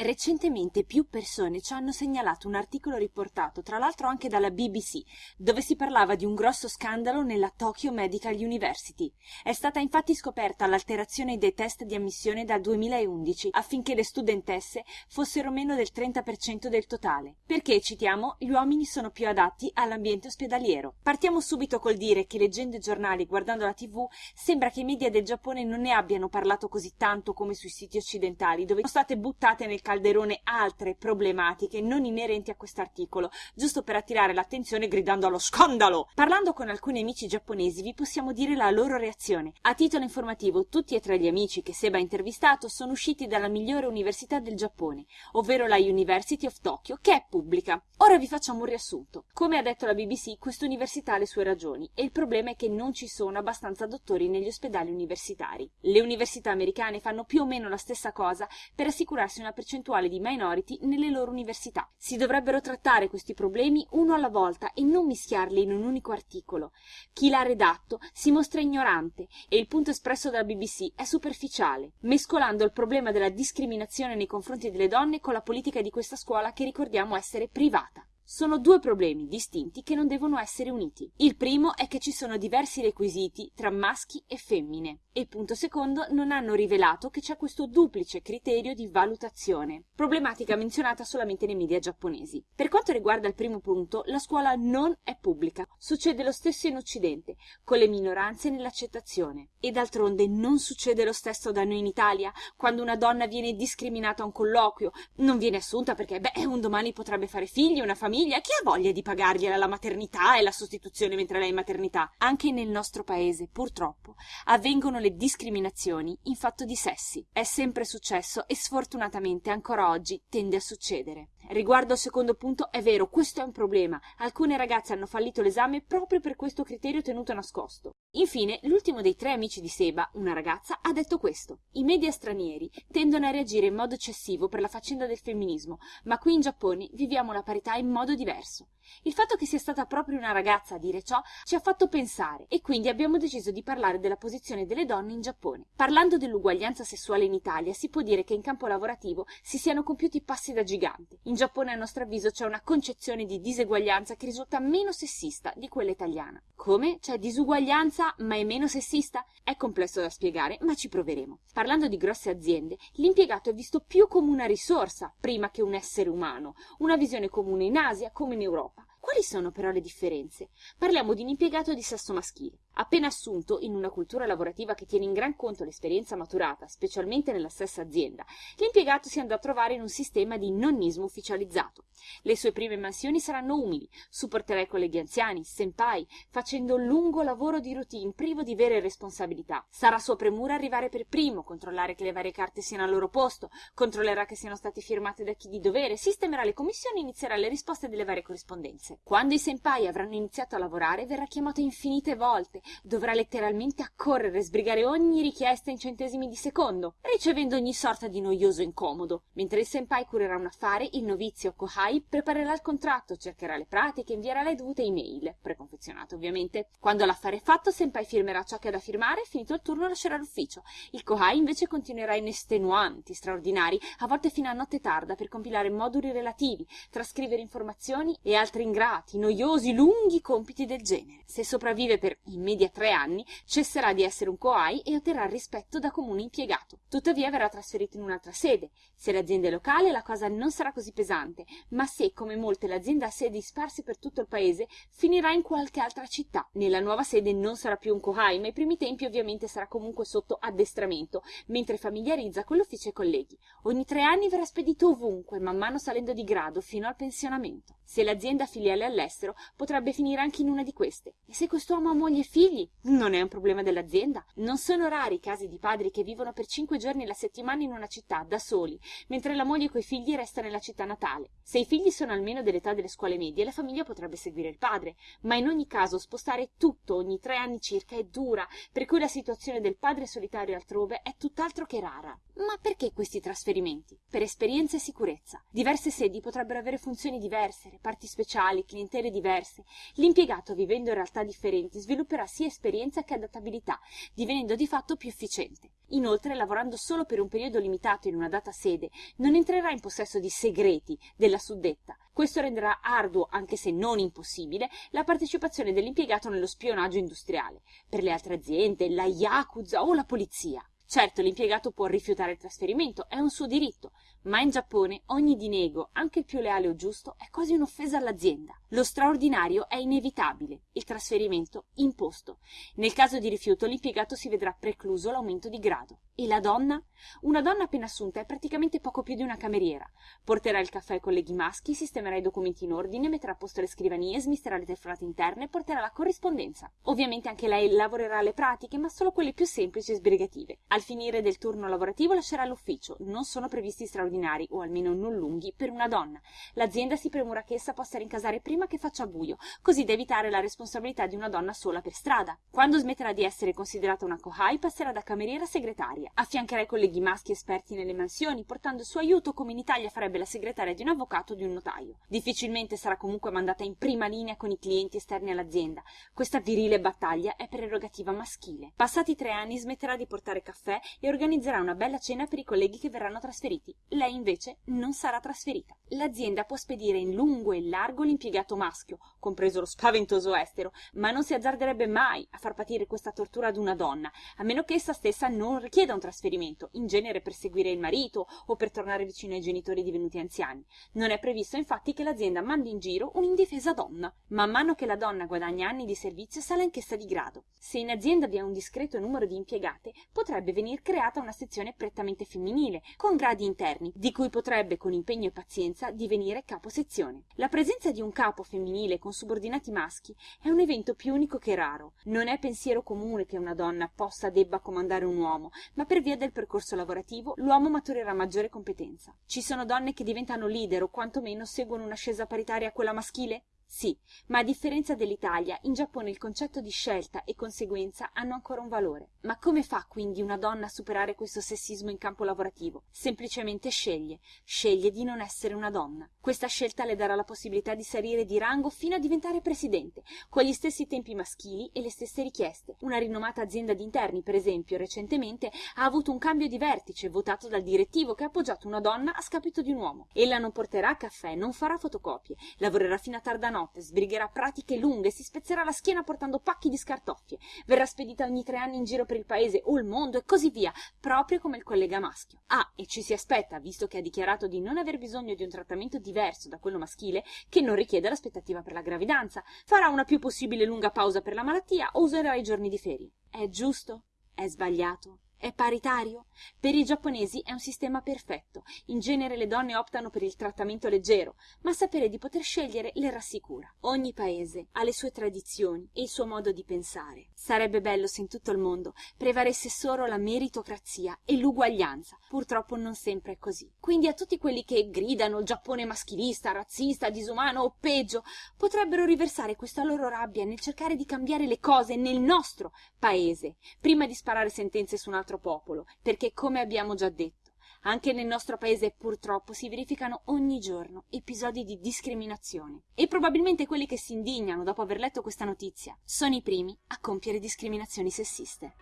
Recentemente più persone ci hanno segnalato un articolo riportato, tra l'altro anche dalla BBC, dove si parlava di un grosso scandalo nella Tokyo Medical University. È stata infatti scoperta l'alterazione dei test di ammissione dal 2011 affinché le studentesse fossero meno del 30% del totale. Perché, citiamo, gli uomini sono più adatti all'ambiente ospedaliero. Partiamo subito col dire che leggendo i giornali e guardando la tv sembra che i media del Giappone non ne abbiano parlato così tanto come sui siti occidentali, dove sono state buttate nel calderone altre problematiche non inerenti a quest'articolo, giusto per attirare l'attenzione gridando allo scandalo. Parlando con alcuni amici giapponesi vi possiamo dire la loro reazione. A titolo informativo, tutti e tre gli amici che Seba ha intervistato sono usciti dalla migliore università del Giappone, ovvero la University of Tokyo, che è pubblica. Ora vi facciamo un riassunto. Come ha detto la BBC, questa università ha le sue ragioni e il problema è che non ci sono abbastanza dottori negli ospedali universitari. Le università americane fanno più o meno la stessa cosa per assicurarsi una percentuale percentuale di minority nelle loro università. Si dovrebbero trattare questi problemi uno alla volta e non mischiarli in un unico articolo. Chi l'ha redatto si mostra ignorante e il punto espresso dalla BBC è superficiale, mescolando il problema della discriminazione nei confronti delle donne con la politica di questa scuola che ricordiamo essere privata. Sono due problemi distinti che non devono essere uniti. Il primo è che ci sono diversi requisiti tra maschi e femmine e punto secondo non hanno rivelato che c'è questo duplice criterio di valutazione, problematica menzionata solamente nei media giapponesi. Per quanto riguarda il primo punto, la scuola non è pubblica. Succede lo stesso in Occidente, con le minoranze nell'accettazione. E d'altronde non succede lo stesso da noi in Italia, quando una donna viene discriminata a un colloquio, non viene assunta perché, beh, un domani potrebbe fare figli, una famiglia famiglia, chi ha voglia di pagargliela la maternità e la sostituzione mentre lei è in maternità? Anche nel nostro paese, purtroppo, avvengono le discriminazioni in fatto di sessi. È sempre successo e sfortunatamente ancora oggi tende a succedere. Riguardo al secondo punto, è vero, questo è un problema. Alcune ragazze hanno fallito l'esame proprio per questo criterio tenuto nascosto. Infine, l'ultimo dei tre amici di Seba, una ragazza, ha detto questo. I media stranieri tendono a reagire in modo eccessivo per la faccenda del femminismo, ma qui in Giappone viviamo la parità in modo diverso. Il fatto che sia stata proprio una ragazza a dire ciò ci ha fatto pensare e quindi abbiamo deciso di parlare della posizione delle donne in Giappone. Parlando dell'uguaglianza sessuale in Italia, si può dire che in campo lavorativo si siano compiuti passi da gigante. In Giappone, a nostro avviso, c'è una concezione di diseguaglianza che risulta meno sessista di quella italiana. Come? C'è disuguaglianza ma è meno sessista? È complesso da spiegare, ma ci proveremo. Parlando di grosse aziende, l'impiegato è visto più come una risorsa prima che un essere umano, una visione comune in Asia come in Europa. Quali sono però le differenze? Parliamo di un impiegato di sesso maschile. Appena assunto in una cultura lavorativa che tiene in gran conto l'esperienza maturata, specialmente nella stessa azienda, l'impiegato si andrà a trovare in un sistema di nonnismo ufficializzato. Le sue prime mansioni saranno umili, supporterà i colleghi anziani, senpai, facendo un lungo lavoro di routine privo di vere responsabilità. Sarà sua premura arrivare per primo, controllare che le varie carte siano al loro posto, controllerà che siano state firmate da chi di dovere, sistemerà le commissioni e inizierà le risposte delle varie corrispondenze. Quando i senpai avranno iniziato a lavorare, verrà chiamato infinite volte, dovrà letteralmente accorrere e sbrigare ogni richiesta in centesimi di secondo, ricevendo ogni sorta di noioso incomodo. Mentre il senpai curerà un affare, il novizio Kohai preparerà il contratto, cercherà le pratiche, invierà le dovute email, preconfezionate ovviamente. Quando l'affare è fatto, senpai firmerà ciò che ha da firmare e finito il turno lascerà l'ufficio. Il Kohai invece continuerà in estenuanti, straordinari, a volte fino a notte tarda per compilare moduli relativi, trascrivere informazioni e altri ingrati, noiosi, lunghi compiti del genere. Se sopravvive per in media tre anni, cesserà di essere un coai e otterrà rispetto da comune impiegato. Tuttavia verrà trasferito in un'altra sede. Se l'azienda è locale la cosa non sarà così pesante, ma se, come molte, l'azienda ha sedi sparse per tutto il paese, finirà in qualche altra città. Nella nuova sede non sarà più un coai, ma ai primi tempi ovviamente sarà comunque sotto addestramento, mentre familiarizza con l'ufficio e i colleghi. Ogni tre anni verrà spedito ovunque, man mano salendo di grado fino al pensionamento. Se l'azienda filiale all'estero, potrebbe finire anche in una di queste. E se quest'uomo ha moglie e figli, non è un problema dell'azienda. Non sono rari i casi di padri che vivono per cinque giorni alla settimana in una città, da soli, mentre la moglie coi figli resta nella città natale. Se i figli sono almeno dell'età delle scuole medie, la famiglia potrebbe seguire il padre, ma in ogni caso spostare tutto ogni tre anni circa è dura, per cui la situazione del padre solitario altrove è tutt'altro che rara. Ma perché questi trasferimenti? Per esperienza e sicurezza. Diverse sedi potrebbero avere funzioni diverse, parti speciali, clientele diverse. L'impiegato, vivendo in realtà differenti, svilupperà sia esperienza che adattabilità, divenendo di fatto più efficiente. Inoltre, lavorando solo per un periodo limitato in una data sede, non entrerà in possesso di segreti della suddetta. Questo renderà arduo, anche se non impossibile, la partecipazione dell'impiegato nello spionaggio industriale, per le altre aziende, la Yakuza o la polizia. Certo, l'impiegato può rifiutare il trasferimento, è un suo diritto, ma in Giappone ogni dinego, anche il più leale o giusto, è quasi un'offesa all'azienda. Lo straordinario è inevitabile, il trasferimento imposto. Nel caso di rifiuto l'impiegato si vedrà precluso l'aumento di grado. E la donna? Una donna appena assunta è praticamente poco più di una cameriera. Porterà il caffè ai colleghi maschi, sistemerà i documenti in ordine, metterà a posto le scrivanie, smisterà le telefonate interne porterà la corrispondenza. Ovviamente anche lei lavorerà le pratiche, ma solo quelle più semplici e sbrigative. Al finire del turno lavorativo lascerà l'ufficio. Non sono previsti straordinari, o almeno non lunghi, per una donna. L'azienda si premura che essa possa rincasare prima che faccia buio, così da evitare la responsabilità di una donna sola per strada. Quando smetterà di essere considerata una kohai, passerà da cameriera a segretaria. Affiancherà i colleghi maschi esperti nelle mansioni, portando il suo aiuto come in Italia farebbe la segretaria di un avvocato o di un notaio. Difficilmente sarà comunque mandata in prima linea con i clienti esterni all'azienda. Questa virile battaglia è prerogativa maschile. Passati tre anni smetterà di portare caffè e organizzerà una bella cena per i colleghi che verranno trasferiti. Lei invece non sarà trasferita. L'azienda può spedire in lungo e in largo l'impiegato maschio, compreso lo spaventoso estero, ma non si azzarderebbe mai a far patire questa tortura ad una donna, a meno che essa stessa non richieda un trasferimento, in genere per seguire il marito o per tornare vicino ai genitori divenuti anziani. Non è previsto infatti che l'azienda mandi in giro un'indifesa donna. Man mano che la donna guadagna anni di servizio sale anch'essa di grado. Se in azienda vi è un discreto numero di impiegate, potrebbe venir creata una sezione prettamente femminile, con gradi interni, di cui potrebbe con impegno e pazienza divenire capo sezione. La presenza di un capo femminile con subordinati maschi è un evento più unico che raro. Non è pensiero comune che una donna possa debba comandare un uomo, ma per via del percorso lavorativo l'uomo maturerà maggiore competenza. Ci sono donne che diventano leader o quantomeno seguono un'ascesa paritaria a quella maschile? Sì, ma a differenza dell'Italia, in Giappone il concetto di scelta e conseguenza hanno ancora un valore. Ma come fa quindi una donna a superare questo sessismo in campo lavorativo? Semplicemente sceglie, sceglie di non essere una donna. Questa scelta le darà la possibilità di salire di rango fino a diventare presidente, con gli stessi tempi maschili e le stesse richieste. Una rinomata azienda di interni, per esempio, recentemente ha avuto un cambio di vertice votato dal direttivo che ha appoggiato una donna a scapito di un uomo. Ella non porterà caffè, non farà fotocopie, lavorerà fino a tarda notte notte, sbrigherà pratiche lunghe, si spezzerà la schiena portando pacchi di scartoffie, verrà spedita ogni tre anni in giro per il paese o il mondo e così via, proprio come il collega maschio. Ah, e ci si aspetta, visto che ha dichiarato di non aver bisogno di un trattamento diverso da quello maschile, che non richiede l'aspettativa per la gravidanza, farà una più possibile lunga pausa per la malattia o userà i giorni di ferie. È giusto? È sbagliato? È paritario? Per i giapponesi è un sistema perfetto. In genere le donne optano per il trattamento leggero, ma sapere di poter scegliere le rassicura. Ogni paese ha le sue tradizioni e il suo modo di pensare. Sarebbe bello se in tutto il mondo prevalesse solo la meritocrazia e l'uguaglianza. Purtroppo non sempre è così. Quindi a tutti quelli che gridano Giappone maschilista, razzista, disumano o peggio, potrebbero riversare questa loro rabbia nel cercare di cambiare le cose nel nostro paese, prima di sparare sentenze su un altro altro popolo, perché come abbiamo già detto, anche nel nostro paese purtroppo si verificano ogni giorno episodi di discriminazione e probabilmente quelli che si indignano dopo aver letto questa notizia sono i primi a compiere discriminazioni sessiste.